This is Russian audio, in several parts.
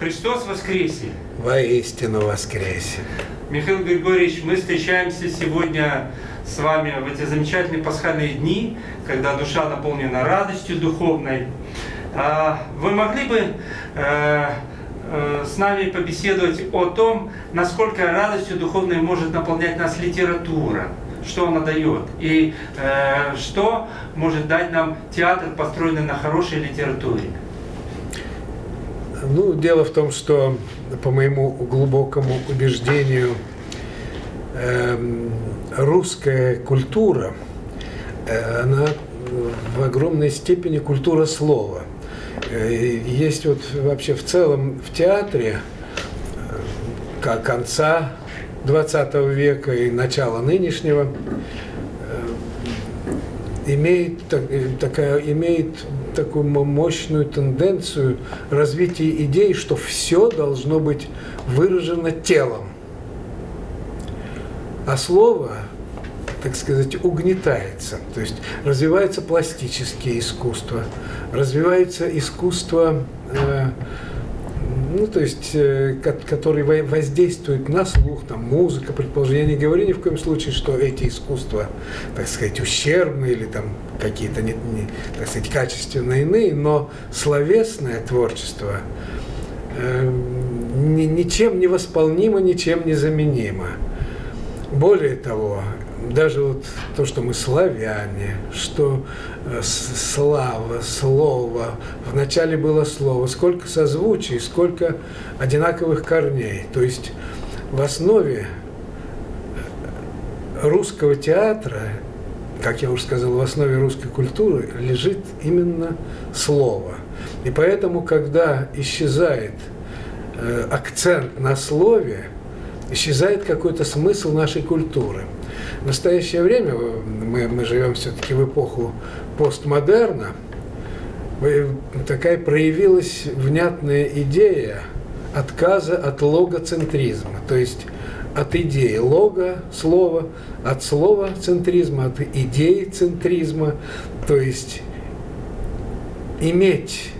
Христос воскресе! Воистину воскресе! Михаил Григорьевич, мы встречаемся сегодня с вами в эти замечательные пасхальные дни, когда душа наполнена радостью духовной. А, вы могли бы э, э, с нами побеседовать о том, насколько радостью духовной может наполнять нас литература? что она дает и э, что может дать нам театр, построенный на хорошей литературе. Ну, дело в том, что по моему глубокому убеждению э, русская культура, э, она в огромной степени культура слова. Э, есть вот вообще в целом в театре э, конца 20 века и начала нынешнего имеет, э, такая, имеет такую мощную тенденцию развития идей, что все должно быть выражено телом. А слово, так сказать, угнетается. То есть развивается пластические искусства, развивается искусство э, ну, то есть, э, который воздействует на слух, там, музыка, предположение. Я не говорю ни в коем случае, что эти искусства, так сказать, ущербные или там какие-то, не, не, так сказать, качественно иные, но словесное творчество э, ни, ничем не восполнимо, ничем не заменимо. Более того, даже вот то, что мы славяне, что э, слава, слово, вначале было слово, сколько созвучий, сколько одинаковых корней. То есть в основе русского театра, как я уже сказал, в основе русской культуры лежит именно слово. И поэтому, когда исчезает э, акцент на слове, исчезает какой-то смысл нашей культуры – в настоящее время, мы, мы живем все-таки в эпоху постмодерна, такая проявилась внятная идея отказа от логоцентризма, то есть от идеи лого, слова, от слова центризма, от идеи центризма, то есть иметь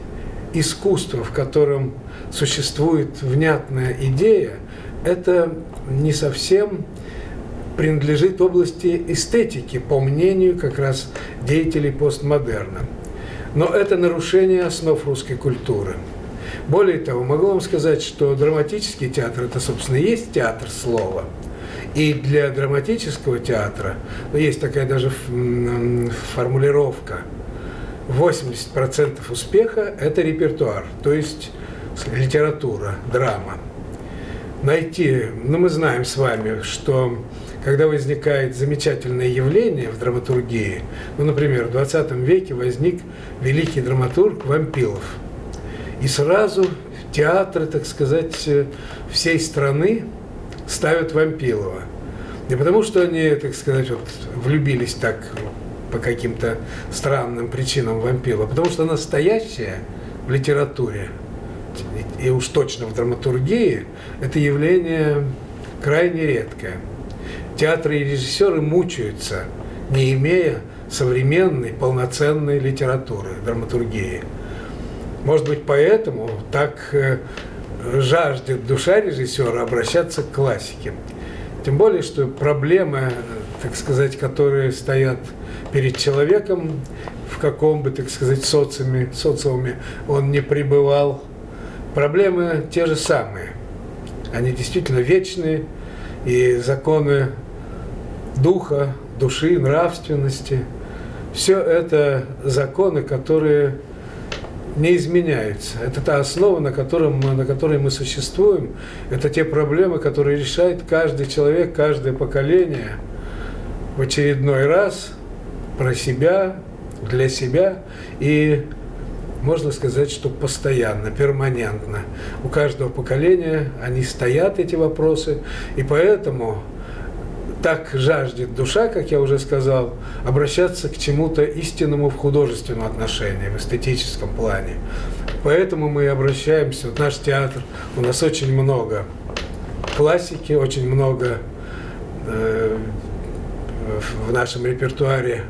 искусство, в котором существует внятная идея, это не совсем принадлежит области эстетики, по мнению как раз деятелей постмодерна. Но это нарушение основ русской культуры. Более того, могу вам сказать, что драматический театр – это, собственно, и есть театр слова. И для драматического театра, ну, есть такая даже формулировка, 80% успеха – это репертуар, то есть литература, драма. Найти, ну мы знаем с вами, что когда возникает замечательное явление в драматургии, ну, например, в 20 веке возник великий драматург Вампилов. И сразу театры, так сказать, всей страны ставят Вампилова. Не потому, что они, так сказать, вот, влюбились так по каким-то странным причинам Вампилова, а потому что настоящее в литературе, и уж точно в драматургии, это явление крайне редкое театры и режиссеры мучаются, не имея современной, полноценной литературы, драматургии. Может быть, поэтому так э, жаждет душа режиссера обращаться к классике. Тем более, что проблемы, так сказать, которые стоят перед человеком, в каком бы, так сказать, социуме, социуме он не пребывал, проблемы те же самые. Они действительно вечные, и законы духа, души, нравственности. Все это законы, которые не изменяются. Это та основа, на, котором на которой мы существуем. Это те проблемы, которые решает каждый человек, каждое поколение в очередной раз про себя, для себя. И можно сказать, что постоянно, перманентно. У каждого поколения они стоят, эти вопросы, и поэтому так жаждет душа, как я уже сказал, обращаться к чему-то истинному в художественном отношении, в эстетическом плане. Поэтому мы обращаемся, вот наш театр, у нас очень много классики, очень много э, в нашем репертуаре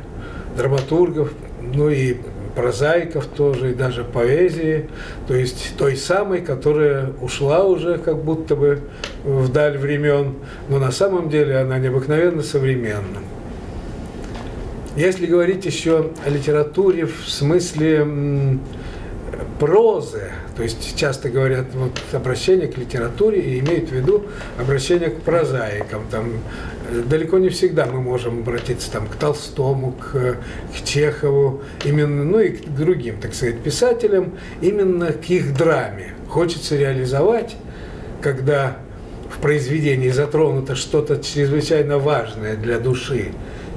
драматургов, ну и прозаиков тоже, и даже поэзии, то есть той самой, которая ушла уже как будто бы вдаль времен, но на самом деле она необыкновенно современна. Если говорить еще о литературе в смысле прозы, то есть часто говорят вот, обращение к литературе и имеют в виду обращение к прозаикам. Там, э, далеко не всегда мы можем обратиться там, к Толстому, к, к Чехову, именно, ну и к другим, так сказать, писателям, именно к их драме. Хочется реализовать, когда в произведении затронуто что-то чрезвычайно важное для души,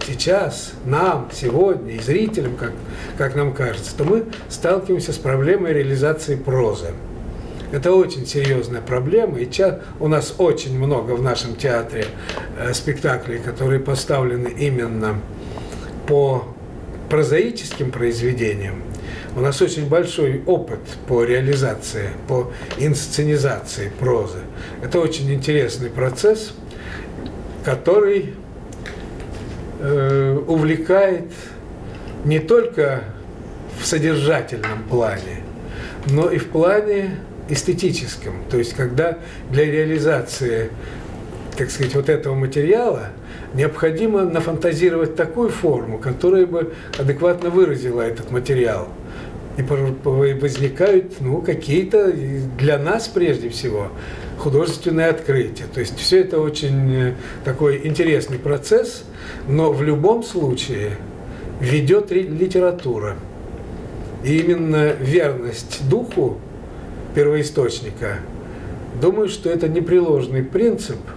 сейчас, нам, сегодня, и зрителям, как, как нам кажется, то мы сталкиваемся с проблемой реализации прозы. Это очень серьезная проблема, и у нас очень много в нашем театре э, спектаклей, которые поставлены именно по прозаическим произведениям. У нас очень большой опыт по реализации, по инсценизации прозы. Это очень интересный процесс, который увлекает не только в содержательном плане, но и в плане эстетическом. То есть, когда для реализации, так сказать, вот этого материала необходимо нафантазировать такую форму, которая бы адекватно выразила этот материал. И возникают ну, какие-то для нас прежде всего художественное открытие. То есть все это очень э, такой интересный процесс, но в любом случае ведет литература. И именно верность духу первоисточника, думаю, что это непреложный принцип –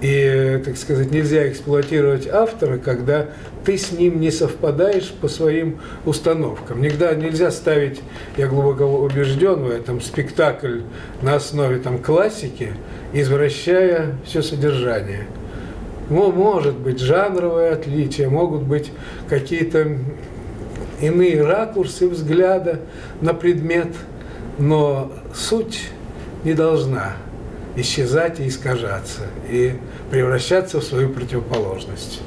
и, так сказать, нельзя эксплуатировать автора, когда ты с ним не совпадаешь по своим установкам. Никогда нельзя ставить, я глубоко убежден в этом, спектакль на основе там, классики, извращая все содержание. Ну, может быть жанровые отличия, могут быть какие-то иные ракурсы взгляда на предмет, но суть не должна исчезать и искажаться, и превращаться в свою противоположность.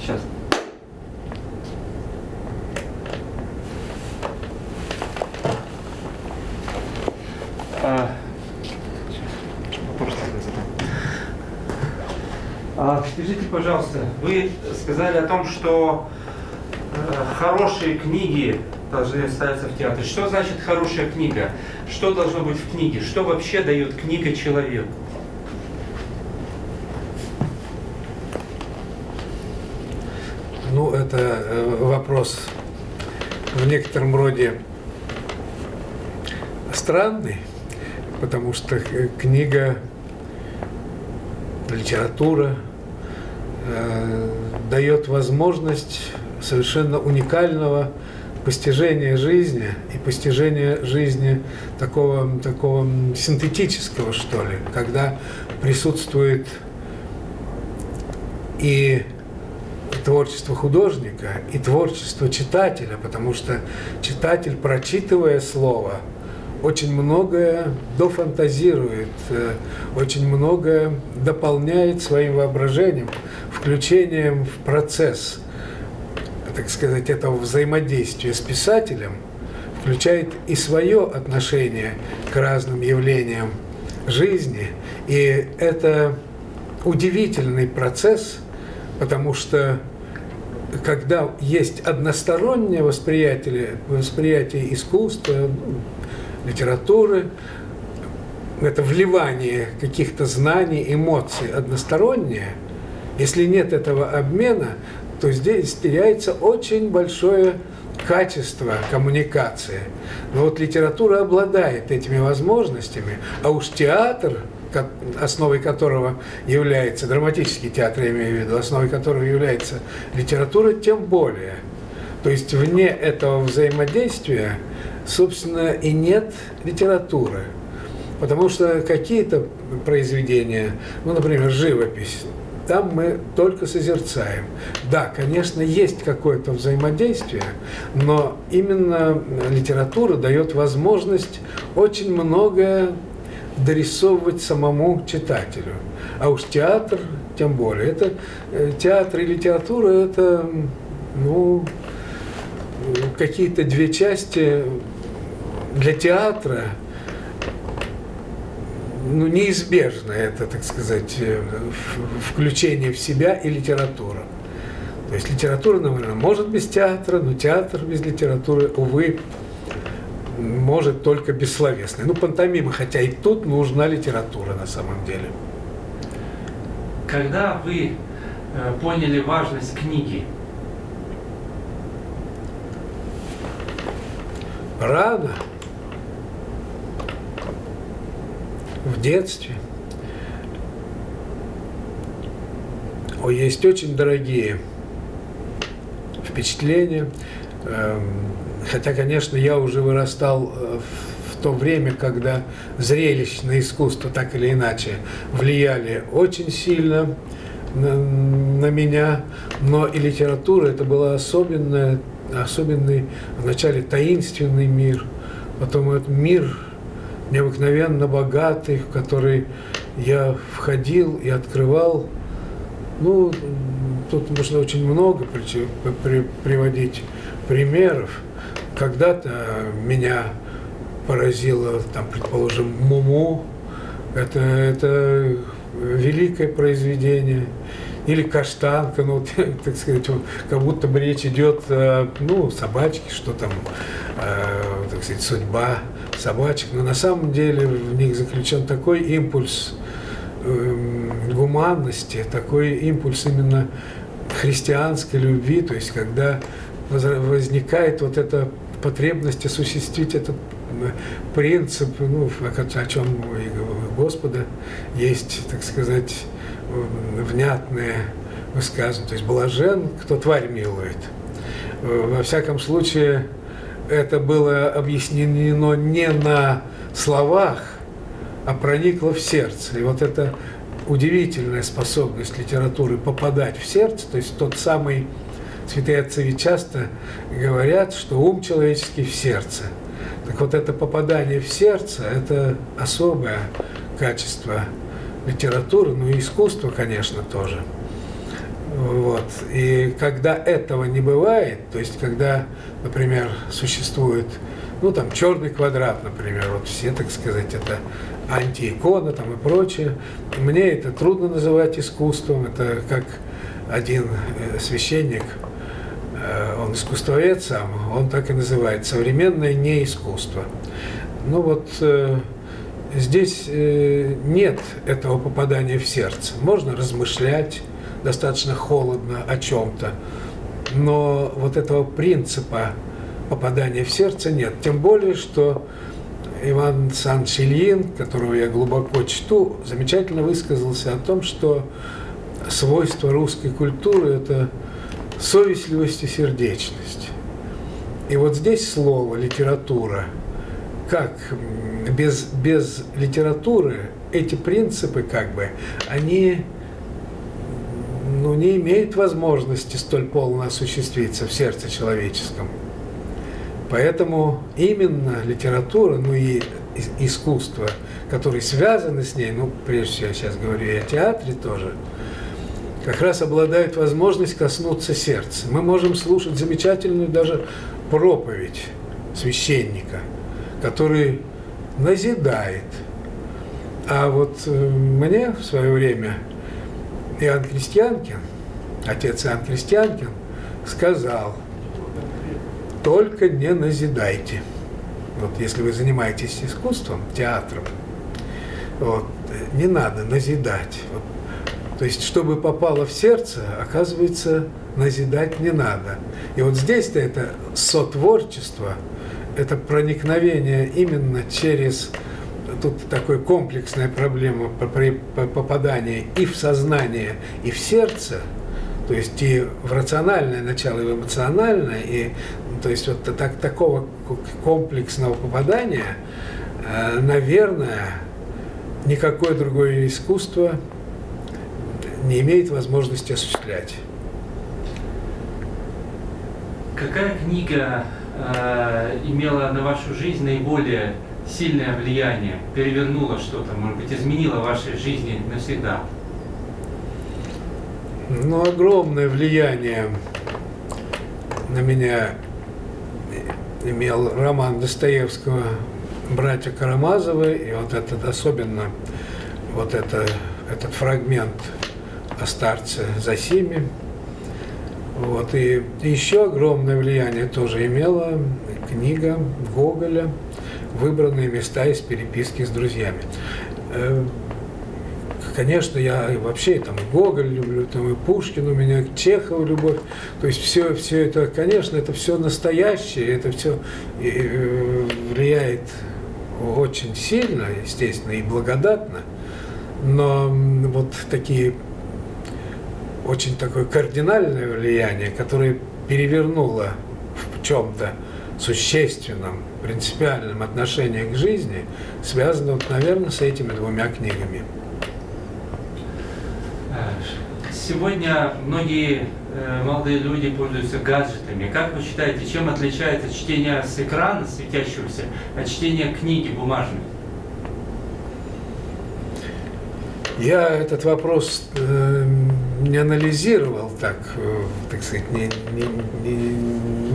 Сейчас. А, а, скажите, пожалуйста, вы сказали о том, что э, хорошие книги должны ставиться в театре. Что значит хорошая книга? Что должно быть в книге? Что вообще дает книга человеку? Ну, это э, вопрос в некотором роде странный, потому что книга, литература э, дает возможность совершенно уникального постижение жизни и постижение жизни такого, такого синтетического, что ли, когда присутствует и творчество художника, и творчество читателя, потому что читатель, прочитывая слово, очень многое дофантазирует, э, очень многое дополняет своим воображением, включением в процесс – так сказать, этого взаимодействия с писателем включает и свое отношение к разным явлениям жизни. И это удивительный процесс, потому что когда есть одностороннее восприятие, восприятие искусства, литературы, это вливание каких-то знаний, эмоций одностороннее, если нет этого обмена, то здесь теряется очень большое качество коммуникации. Но вот литература обладает этими возможностями, а уж театр, основой которого является, драматический театр, я имею в виду, основой которого является литература, тем более. То есть вне этого взаимодействия, собственно, и нет литературы. Потому что какие-то произведения, ну, например, живопись, там мы только созерцаем. Да, конечно, есть какое-то взаимодействие, но именно литература дает возможность очень многое дорисовывать самому читателю. А уж театр, тем более. Это э, театр и литература это ну, какие-то две части для театра ну, неизбежно это, так сказать, э, включение в себя и литература. То есть литература, наверное, может без театра, но театр без литературы, увы, может только бессловесный. Ну, пантомима, хотя и тут нужна литература на самом деле. Когда вы э, поняли важность книги? Рано. В детстве. О, есть очень дорогие впечатления. Эм, хотя, конечно, я уже вырастал э, в то время, когда зрелищное искусство так или иначе влияли очень сильно на, на меня, но и литература это была особенная, особенный, вначале таинственный мир, потом этот мир необыкновенно богатый, в который я входил и открывал. Ну, тут можно очень много приводить примеров. Когда-то меня поразило, там, предположим, Муму. Это, это великое произведение. Или каштанка, ну, так сказать, как будто бы речь идет, ну, собачки, что там, э, так сказать, судьба собачек, но на самом деле в них заключен такой импульс э, гуманности, такой импульс именно христианской любви, то есть когда возникает вот эта потребность осуществить этот э, принцип, ну, о чем у Господа есть, так сказать, внятное высказывание. То есть блажен, кто тварь милует. Э, во всяком случае, это было объяснено не на словах, а проникло в сердце. И вот эта удивительная способность литературы попадать в сердце, то есть тот самый, святые отцы часто говорят, что ум человеческий в сердце. Так вот это попадание в сердце, это особое качество литературы, ну и искусства, конечно, тоже. Вот. И когда этого не бывает, то есть когда, например, существует, ну там черный квадрат, например, вот все, так сказать, это антиикона там и прочее, мне это трудно называть искусством, это как один э, священник, э, он искусствовед сам, он так и называет, современное не искусство. Ну вот э, здесь нет этого попадания в сердце. Можно размышлять, достаточно холодно о чем-то. Но вот этого принципа попадания в сердце нет. Тем более, что Иван Ильин, которого я глубоко чту, замечательно высказался о том, что свойство русской культуры – это совестливость и сердечность. И вот здесь слово «литература», как без, без литературы эти принципы, как бы, они ну, не имеет возможности столь полно осуществиться в сердце человеческом. Поэтому именно литература, ну и искусство, которые связаны с ней, ну, прежде всего, я сейчас говорю и о театре тоже, как раз обладают возможностью коснуться сердца. Мы можем слушать замечательную даже проповедь священника, который назидает. А вот э, мне в свое время Иоанн Крестьянкин, отец Иоанн Крестьянкин, сказал, только не назидайте. Вот если вы занимаетесь искусством, театром, вот, не надо назидать. Вот, то есть, чтобы попало в сердце, оказывается, назидать не надо. И вот здесь-то это сотворчество, это проникновение именно через тут такая комплексная проблема попадания и в сознание, и в сердце, То есть и в рациональное начало, и в эмоциональное, и то есть вот так, такого комплексного попадания, э, наверное, никакое другое искусство не имеет возможности осуществлять. Какая книга э, имела на вашу жизнь наиболее сильное влияние, перевернула что-то, может быть, изменила вашей жизни навсегда? Ну, огромное влияние на меня имел роман Достоевского «Братья Карамазовы», и вот этот особенно, вот это, этот фрагмент о старце Засиме. Вот, и еще огромное влияние тоже имела книга Гоголя «Выбранные места из переписки с друзьями». Э, конечно, я вообще там Гоголь люблю, там и Пушкин у меня, Чехов любовь. То есть все, все это, конечно, это все настоящее, это все э, влияет очень сильно, естественно, и благодатно. Но вот такие очень такое кардинальное влияние, которое перевернуло в чем-то существенном, принципиальном отношении к жизни, связано, вот, наверное, с этими двумя книгами. Сегодня многие э, молодые люди пользуются гаджетами. Как вы считаете, чем отличается чтение с экрана светящегося от чтения книги бумажной? Я этот вопрос э, не анализировал так, э, так сказать, не, не,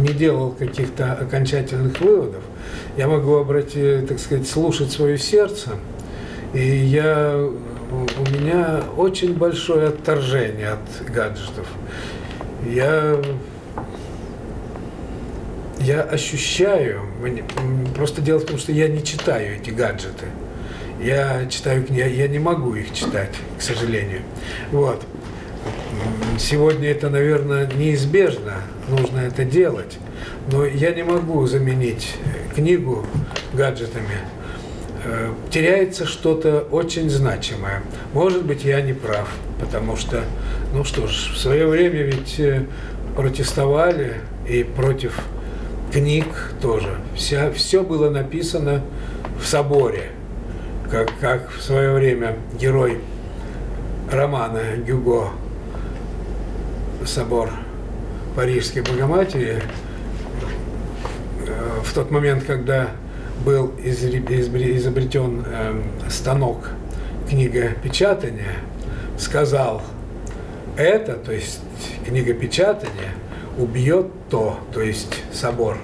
не, делал каких-то окончательных выводов. Я могу обратить, так сказать, слушать свое сердце. И я у меня очень большое отторжение от гаджетов. Я, я ощущаю, просто дело в том, что я не читаю эти гаджеты. Я читаю книги, я не могу их читать, к сожалению. Вот. Сегодня это, наверное, неизбежно, нужно это делать. Но я не могу заменить книгу гаджетами. Э, теряется что-то очень значимое. Может быть, я не прав, потому что, ну что ж, в свое время ведь э, протестовали и против книг тоже. Вся, все было написано в соборе, как, как в свое время герой романа Гюго «Собор Парижской Богоматери» э, в тот момент, когда был изобретен эм, станок книгопечатания, сказал, это, то есть книгопечатание, убьет то, то есть собор.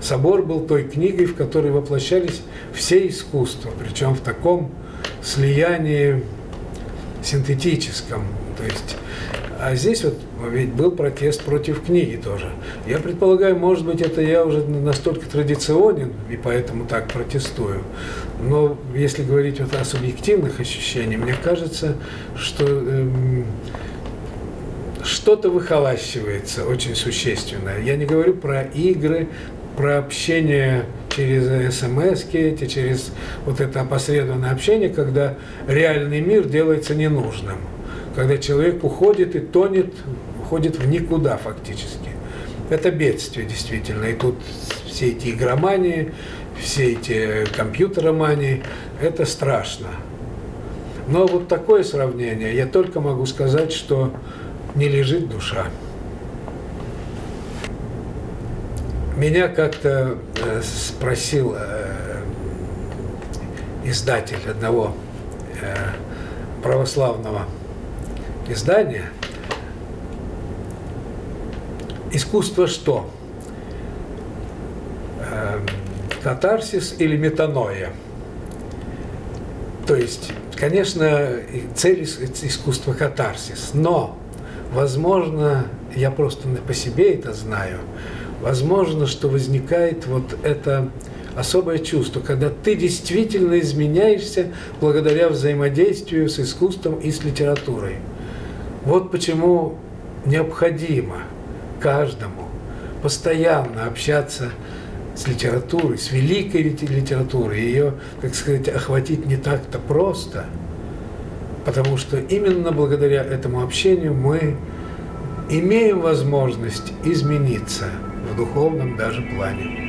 Собор был той книгой, в которой воплощались все искусства, причем в таком слиянии синтетическом. То есть, а здесь вот ведь был протест против книги тоже. Я предполагаю, может быть, это я уже настолько традиционен, и поэтому так протестую. Но если говорить вот о субъективных ощущениях, мне кажется, что эм, что-то выхолащивается очень существенное. Я не говорю про игры, про общение через смс эти, через вот это опосредованное общение, когда реальный мир делается ненужным. Когда человек уходит и тонет уходит в никуда фактически. Это бедствие действительно. И тут все эти игромании, все эти компьютеромании, это страшно. Но вот такое сравнение, я только могу сказать, что не лежит душа. Меня как-то э, спросил э, издатель одного э, православного издания, Искусство что? Эм, катарсис или метаноя? То есть, конечно, цель искусства катарсис, но, возможно, я просто по себе это знаю, возможно, что возникает вот это особое чувство, когда ты действительно изменяешься благодаря взаимодействию с искусством и с литературой. Вот почему необходимо – каждому постоянно общаться с литературой, с великой литературой, ее, так сказать, охватить не так-то просто, потому что именно благодаря этому общению мы имеем возможность измениться в духовном даже плане.